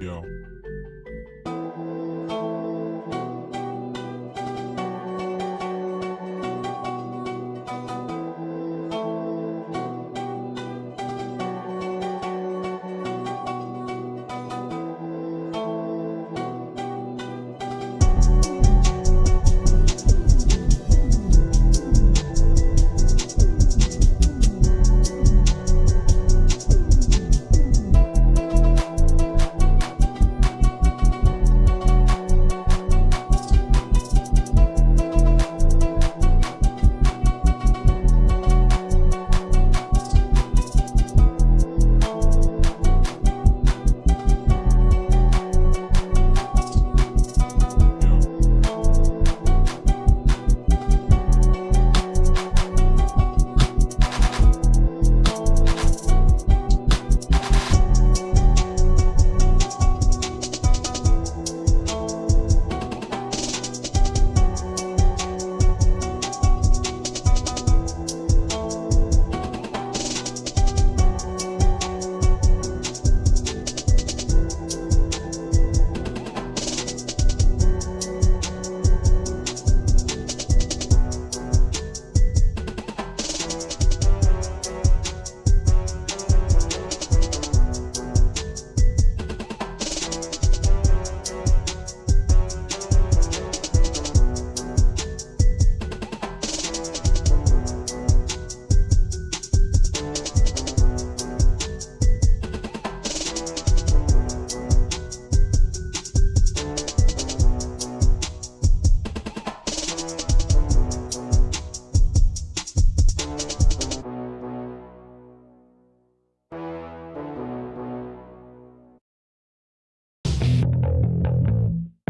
Yo.